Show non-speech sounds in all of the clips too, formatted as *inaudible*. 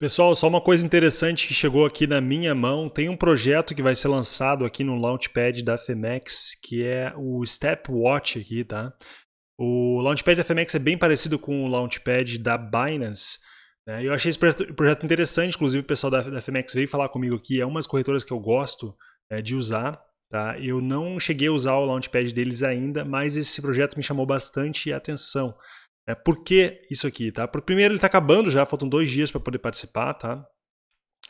Pessoal, só uma coisa interessante que chegou aqui na minha mão, tem um projeto que vai ser lançado aqui no Launchpad da FMX, que é o Stepwatch aqui, tá? O Launchpad da FMX é bem parecido com o Launchpad da Binance, né? Eu achei esse projeto interessante, inclusive o pessoal da, FMX veio falar comigo aqui, é uma das corretoras que eu gosto é, de usar, tá? Eu não cheguei a usar o Launchpad deles ainda, mas esse projeto me chamou bastante atenção. É, por que isso aqui, tá? Por, primeiro, ele está acabando já, faltam dois dias para poder participar, tá?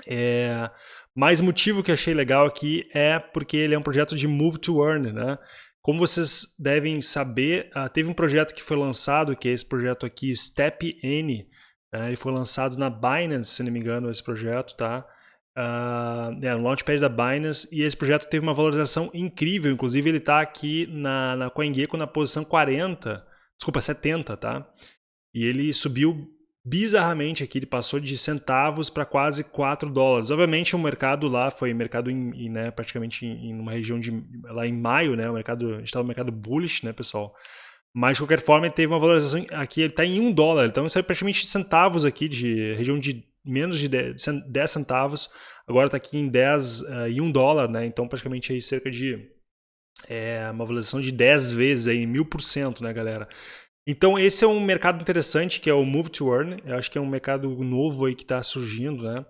É, mais motivo que achei legal aqui é porque ele é um projeto de Move to Earn, né? Como vocês devem saber, uh, teve um projeto que foi lançado, que é esse projeto aqui, Step N. Uh, ele foi lançado na Binance, se não me engano, esse projeto, tá? Uh, é, no Launchpad da Binance, e esse projeto teve uma valorização incrível, inclusive ele está aqui na, na CoinGecko na posição 40, desculpa, 70, tá? E ele subiu bizarramente aqui, ele passou de centavos para quase 4 dólares. Obviamente o mercado lá foi mercado em, em né, praticamente em, em, uma região de lá em maio, né, o mercado, estava no mercado bullish, né, pessoal. Mas de qualquer forma ele teve uma valorização aqui, ele está em 1 dólar, então isso é praticamente centavos aqui de região de menos de 10, 10 centavos, agora está aqui em 10 uh, e 1 dólar, né? Então praticamente aí cerca de é uma valorização de 10 vezes, aí, mil por cento, né, galera? Então, esse é um mercado interessante, que é o Move to Earn. Eu acho que é um mercado novo aí que está surgindo, né?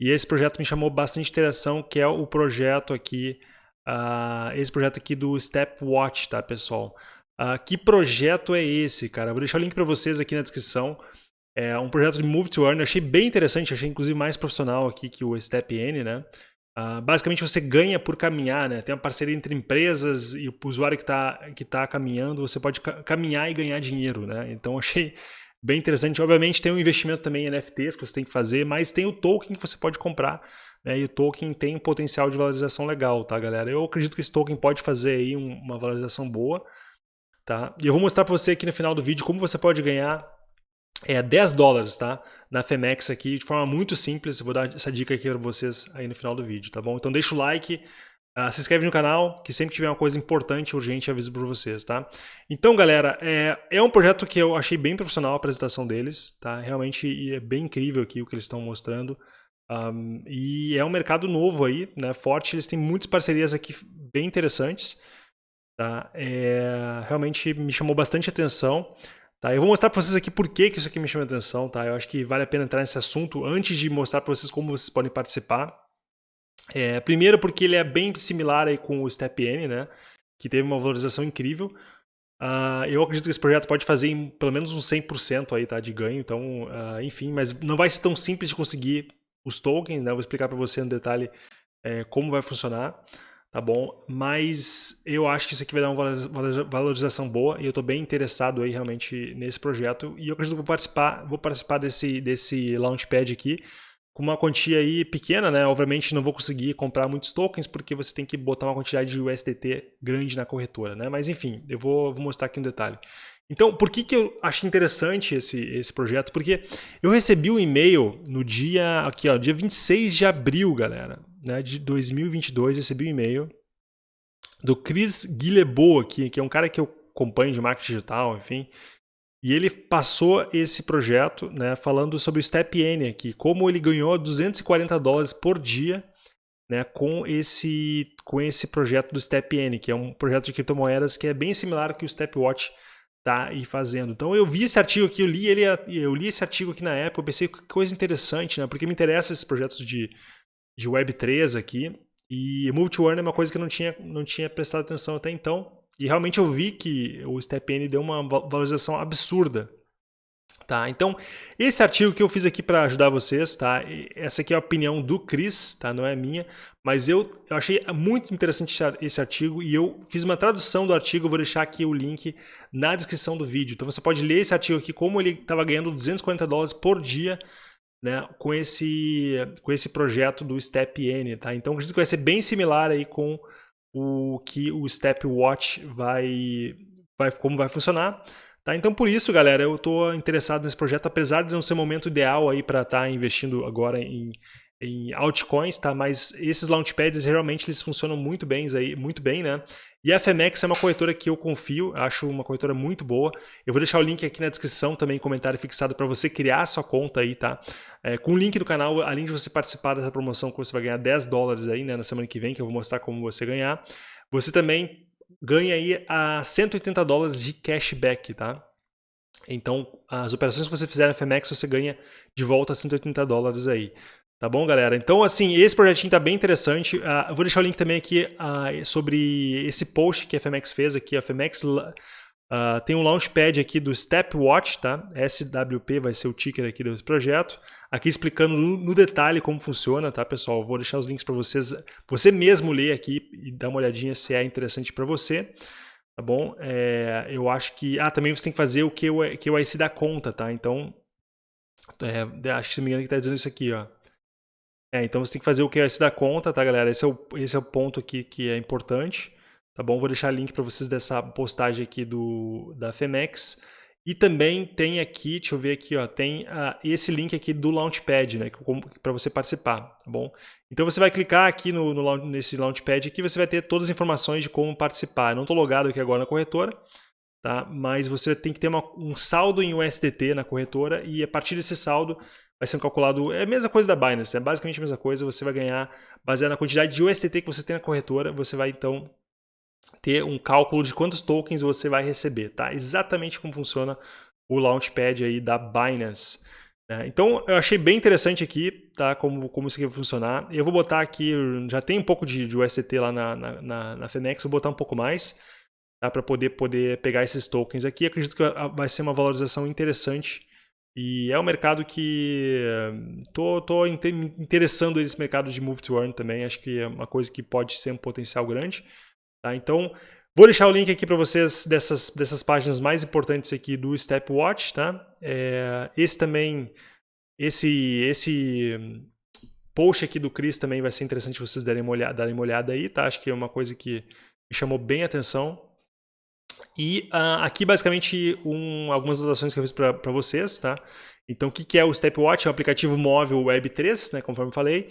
E esse projeto me chamou bastante interação, que é o projeto aqui, uh, esse projeto aqui do Stepwatch, tá, pessoal? Uh, que projeto é esse, cara? vou deixar o link para vocês aqui na descrição. É um projeto de Move to Earn, achei bem interessante, achei inclusive mais profissional aqui que o StepN, né? Uh, basicamente você ganha por caminhar, né? Tem uma parceria entre empresas e o usuário que está que tá caminhando, você pode ca caminhar e ganhar dinheiro, né? Então *laughs* achei bem interessante. Obviamente tem um investimento também em NFTs que você tem que fazer, mas tem o token que você pode comprar, né? E o token tem um potencial de valorização legal, tá, galera? Eu acredito que esse token pode fazer aí um, uma valorização boa, tá? E eu vou mostrar para você aqui no final do vídeo como você pode ganhar é 10 dólares, tá? Na Femex aqui, de forma muito simples. Vou dar essa dica aqui para vocês aí no final do vídeo, tá bom? Então deixa o like, uh, se inscreve no canal, que sempre tiver uma coisa importante, urgente, aviso para vocês, tá? Então, galera, é, é um projeto que eu achei bem profissional a apresentação deles, tá? Realmente é bem incrível aqui o que eles estão mostrando. Um, e é um mercado novo aí, né? Forte, eles têm muitas parcerias aqui bem interessantes, tá? É, realmente me chamou bastante atenção. Tá, eu vou mostrar para vocês aqui por que, que isso aqui me chama atenção, tá? Eu acho que vale a pena entrar nesse assunto antes de mostrar para vocês como vocês podem participar. É, primeiro porque ele é bem similar aí com o Step N, né? Que teve uma valorização incrível. Uh, eu acredito que esse projeto pode fazer em, pelo menos uns 100% aí, tá, de ganho, então, uh, enfim, mas não vai ser tão simples de conseguir os tokens, né? Eu vou explicar para você no detalhe é, como vai funcionar tá bom? Mas eu acho que isso aqui vai dar uma valorização boa e eu estou bem interessado aí realmente nesse projeto e eu acredito que vou participar, vou participar desse, desse Launchpad aqui com uma quantia aí pequena, né? Obviamente não vou conseguir comprar muitos tokens porque você tem que botar uma quantidade de USDT grande na corretora, né? Mas enfim, eu vou, vou mostrar aqui um detalhe. Então, por que, que eu achei interessante esse, esse projeto? Porque eu recebi um e-mail no dia, aqui ó, dia 26 de abril, galera né, de 2022, recebi um e-mail do Chris Guilherbeau aqui, que é um cara que eu acompanho de marketing digital, enfim, e ele passou esse projeto né, falando sobre o Step N aqui, como ele ganhou 240 dólares por dia né, com, esse, com esse projeto do Step N, que é um projeto de criptomoedas que é bem similar ao que o Step Watch está aí fazendo. Então eu vi esse artigo aqui, eu li ele, eu li esse artigo aqui na época, eu pensei que coisa interessante, né, porque me interessa esses projetos de de Web3 aqui. E multi-earn é uma coisa que eu não tinha, não tinha prestado atenção até então. E realmente eu vi que o StepN deu uma valorização absurda. Tá? Então, esse artigo que eu fiz aqui para ajudar vocês, tá? essa aqui é a opinião do Chris, tá? não é minha, mas eu, eu achei muito interessante esse artigo e eu fiz uma tradução do artigo, vou deixar aqui o link na descrição do vídeo. Então você pode ler esse artigo aqui, como ele estava ganhando 240 dólares por dia né, com, esse, com esse projeto do Step N. Tá? Então, acredito que vai ser bem similar aí com o que o Step Watch vai, vai como vai funcionar. Tá? Então, por isso, galera, eu estou interessado nesse projeto, apesar de não ser o momento ideal para estar tá investindo agora em, em altcoins, tá? Mas esses launchpads realmente eles funcionam muito bem, aí, muito bem, né? E a FMX é uma corretora que eu confio, acho uma corretora muito boa. Eu vou deixar o link aqui na descrição também, comentário fixado para você criar a sua conta aí, tá? É, com o link do canal, além de você participar dessa promoção que você vai ganhar 10 dólares aí, né, na semana que vem, que eu vou mostrar como você ganhar, você também ganha aí a 180 dólares de cashback, tá? Então, as operações que você fizer na FMX, você ganha de volta 180 dólares aí. Tá bom, galera? Então, assim, esse projetinho tá bem interessante. Uh, vou deixar o link também aqui uh, sobre esse post que a FMX fez aqui. A FMX uh, tem um launchpad aqui do Stepwatch, tá? SWP vai ser o ticker aqui desse projeto. Aqui explicando no, detalhe como funciona, tá, pessoal? vou deixar os links para vocês, você mesmo ler aqui e dar uma olhadinha se é interessante para você. Tá bom? É, eu acho que... Ah, também você tem que fazer o que da conta, tá? Então, é, acho que se não me engano que tá dizendo isso aqui, ó. É, então você tem que fazer o QS da conta, tá, galera? Esse é o, esse é o ponto aqui que é importante, tá bom? Vou deixar link para vocês dessa postagem aqui do, da Femex. E também tem aqui, deixa eu ver aqui, ó, tem uh, esse link aqui do Launchpad, né, para você participar, tá bom? Então você vai clicar aqui no, no, nesse Launchpad aqui, você vai ter todas as informações de como participar. Eu não estou logado aqui agora na corretora, tá? mas você tem que ter uma, um saldo em USDT na corretora e a partir desse saldo vai ser calculado, é a mesma coisa da Binance, é basicamente a mesma coisa, você vai ganhar, baseado na quantidade de USDT que você tem na corretora, você vai então ter um cálculo de quantos tokens você vai receber, tá? Exatamente como funciona o Launchpad aí da Binance. Né? Então, eu achei bem interessante aqui, tá? Como, como isso aqui vai funcionar. Eu vou botar aqui, já tem um pouco de, de USDT lá na, na, na, na Fenex, vou botar um pouco mais, tá? Para poder, poder pegar esses tokens aqui. Acredito que vai ser uma valorização interessante e é um mercado que tô, tô interessando nesse mercado de Move to Earn também. Acho que é uma coisa que pode ser um potencial grande. Tá? Então, vou deixar o link aqui para vocês dessas, dessas páginas mais importantes aqui do Stepwatch. Tá? É, esse também, esse, esse post aqui do Chris também vai ser interessante vocês darem uma olhada, darem uma olhada aí. Tá? Acho que é uma coisa que me chamou bem a atenção. E uh, aqui, basicamente, um, algumas anotações que eu fiz para vocês, tá? Então, o que, que é o Stepwatch? É um aplicativo móvel Web3, né, conforme falei,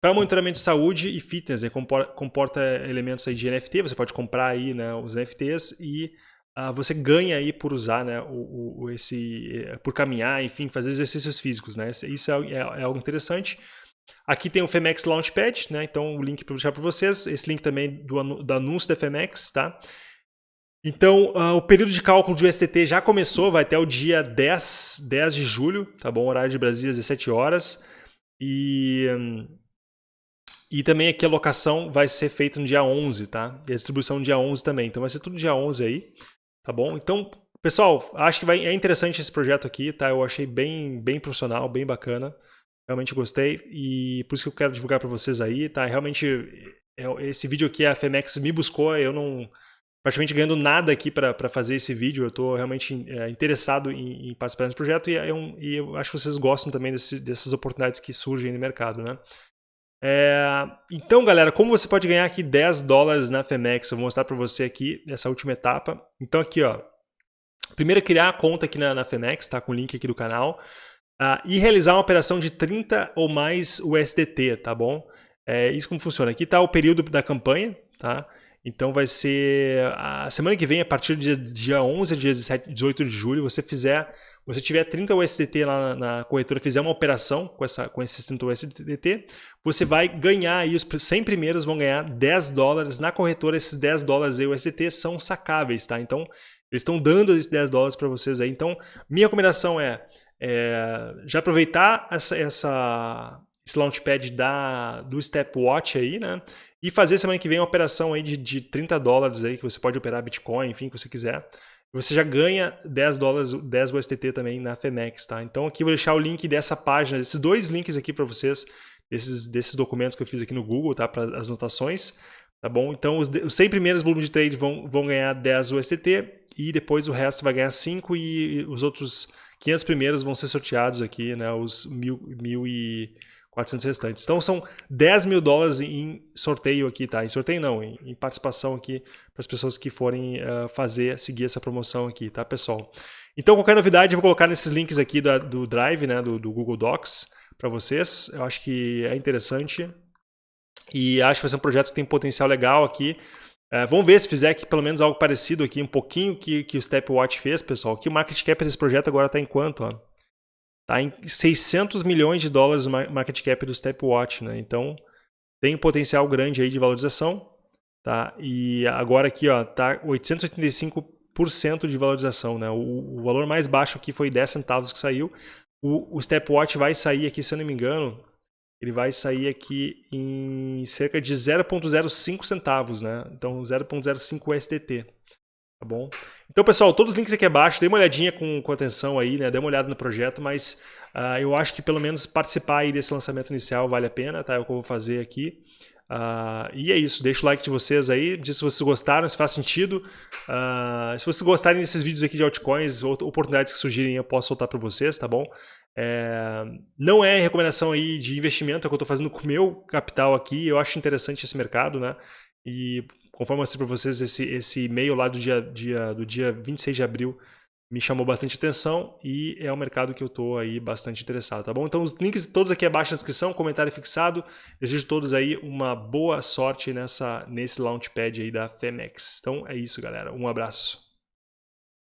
para monitoramento de saúde e fitness. Né, comporta, comporta, elementos aí de NFT, você pode comprar aí, né, os NFTs e uh, você ganha aí por usar né, o, o, esse, eh, por caminhar, enfim, fazer exercícios físicos. Né? Isso é, é, é algo interessante. Aqui tem o Femex Launchpad, né? então o link para deixar para vocês. Esse link também do, do anúncio da Femex, tá? Então, uh, o período de cálculo de USDT já começou, vai até o dia 10, 10 de julho, tá bom? Horário de Brasília, 17 horas. E, e também aqui a locação vai ser feita no dia 11, tá? E a distribuição no dia 11 também. Então vai ser tudo dia 11 aí, tá bom? Então, pessoal, acho que vai, é interessante esse projeto aqui, tá? Eu achei bem, bem profissional, bem bacana. Realmente gostei e por isso que eu quero divulgar para vocês aí, tá? Realmente, é, esse vídeo aqui a Femex me buscou, eu não praticamente ganhando nada aqui para fazer esse vídeo. Eu estou realmente é, interessado em, em, participar desse projeto e, é um, e, eu acho que vocês gostam também desse, dessas oportunidades que surgem no mercado, né? É, então, galera, como você pode ganhar aqui 10 dólares na Femex? Eu vou mostrar para você aqui nessa última etapa. Então, aqui, ó. Primeiro, criar a conta aqui na, na Femex, tá? Com o link aqui do canal. Uh, e realizar uma operação de 30 ou mais USDT, tá bom? É isso como funciona. Aqui está o período da campanha, tá? Então vai ser a semana que vem, a partir do dia, dia 11 a dia 17, 18 de julho, você fizer, você tiver 30 USDT lá na, na, corretora, fizer uma operação com, essa, com esses 30 USDT, você vai ganhar aí, os 100 primeiros vão ganhar 10 dólares na corretora, esses 10 dólares aí USDT são sacáveis, tá? Então, eles estão dando esses 10 dólares para vocês aí. Então, minha recomendação é, é já aproveitar essa, essa, esse launchpad da, do Stepwatch aí, né? E fazer semana que vem uma operação aí de, de 30 dólares aí, que você pode operar Bitcoin, enfim, que você quiser. Você já ganha 10 dólares, 10 USDT também na Femex, tá? Então aqui eu vou deixar o link dessa página, esses dois links aqui para vocês, desses, desses documentos que eu fiz aqui no Google, tá? Para as notações, tá bom? Então os, os 100 primeiros volumes de trade vão, vão ganhar 10 USDT e depois o resto vai ganhar 5 e os outros 500 primeiros vão ser sorteados aqui, né? Os mil, mil e 400 restantes. Então são 10 mil dólares em sorteio aqui, tá? Em sorteio não, em, em participação aqui para as pessoas que forem uh, fazer, seguir essa promoção aqui, tá, pessoal? Então qualquer novidade eu vou colocar nesses links aqui da, do Drive, né, do, do Google Docs para vocês. Eu acho que é interessante e acho que vai ser um projeto que tem potencial legal aqui. Uh, vamos ver se fizer aqui pelo menos algo parecido aqui, um pouquinho que, que o Stepwatch fez, pessoal. Que o market cap desse projeto agora está em quanto? Ó? Tá em 600 milhões de dólares o market cap do Stepwatch, né? Então tem um potencial grande aí de valorização, tá? E agora aqui, ó, tá 885% de valorização, né? O, o, valor mais baixo aqui foi 10 centavos que saiu. O, o Stepwatch vai sair aqui, se eu não me engano, ele vai sair aqui em cerca de 0.05 centavos, né? Então 0.05 STT. Tá bom? Então, pessoal, todos os links aqui abaixo, dê uma olhadinha com, com atenção aí, né? Dê uma olhada no projeto, mas uh, eu acho que pelo menos participar aí desse lançamento inicial vale a pena, tá? É o que eu vou fazer aqui. Uh, e é isso, deixa o like de vocês aí, diz se vocês gostaram, se faz sentido. Uh, se vocês gostarem desses vídeos aqui de altcoins, oportunidades que surgirem, eu posso soltar para vocês, tá bom? É, não é recomendação aí de investimento, é o que eu estou fazendo com o meu capital aqui, eu acho interessante esse mercado, né? E conforme eu mostrei para vocês, esse, esse e-mail lá do dia, dia, do dia 26 de abril me chamou bastante atenção e é um mercado que eu estou aí bastante interessado, tá bom? Então os links todos aqui abaixo na descrição, comentário fixado. Desejo todos aí uma boa sorte nessa, nesse launchpad aí da Femex. Então é isso, galera. Um abraço.